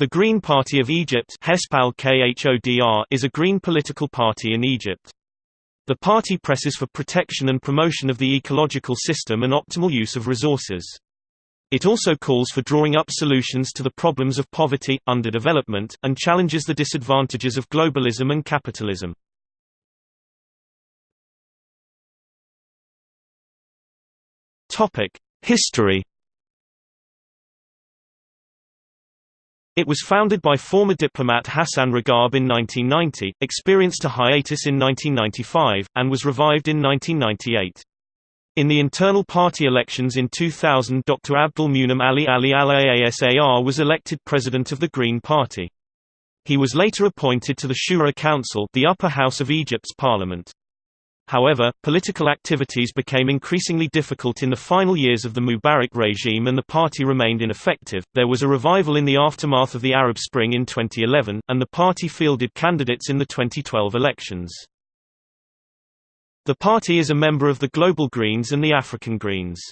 The Green Party of Egypt is a green political party in Egypt. The party presses for protection and promotion of the ecological system and optimal use of resources. It also calls for drawing up solutions to the problems of poverty, underdevelopment, and challenges the disadvantages of globalism and capitalism. History It was founded by former diplomat Hassan Ragab in 1990, experienced a hiatus in 1995, and was revived in 1998. In the internal party elections in 2000 Dr. Abdul Munim Ali Ali Al-Aasar was elected president of the Green Party. He was later appointed to the Shura Council the upper house of Egypt's parliament. However, political activities became increasingly difficult in the final years of the Mubarak regime and the party remained ineffective. There was a revival in the aftermath of the Arab Spring in 2011, and the party fielded candidates in the 2012 elections. The party is a member of the Global Greens and the African Greens.